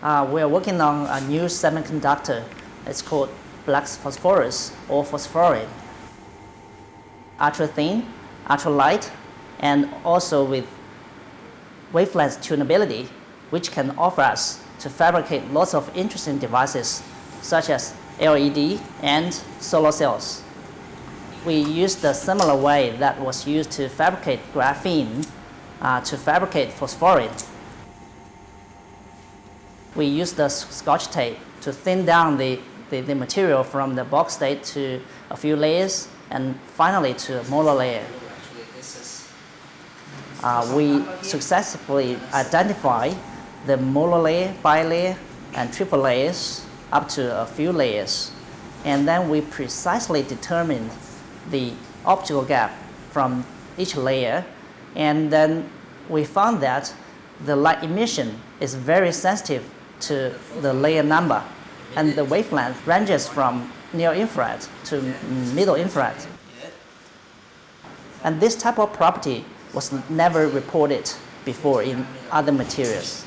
Uh, we are working on a new semiconductor. It's called black phosphorus or phosphorene. Ultra thin, ultra light, and also with wavelength tunability, which can offer us to fabricate lots of interesting devices such as LED and solar cells. We used a similar way that was used to fabricate graphene uh, to fabricate phosphorene. We used the scotch tape to thin down the, the, the material from the bulk state to a few layers and finally to a monolayer. Uh, we successfully identify the monolayer, bilayer, and triple layers up to a few layers. And then we precisely determine the optical gap from each layer. And then we found that the light emission is very sensitive to the layer number. And the wavelength ranges from near infrared to middle infrared. And this type of property was never reported before in other materials.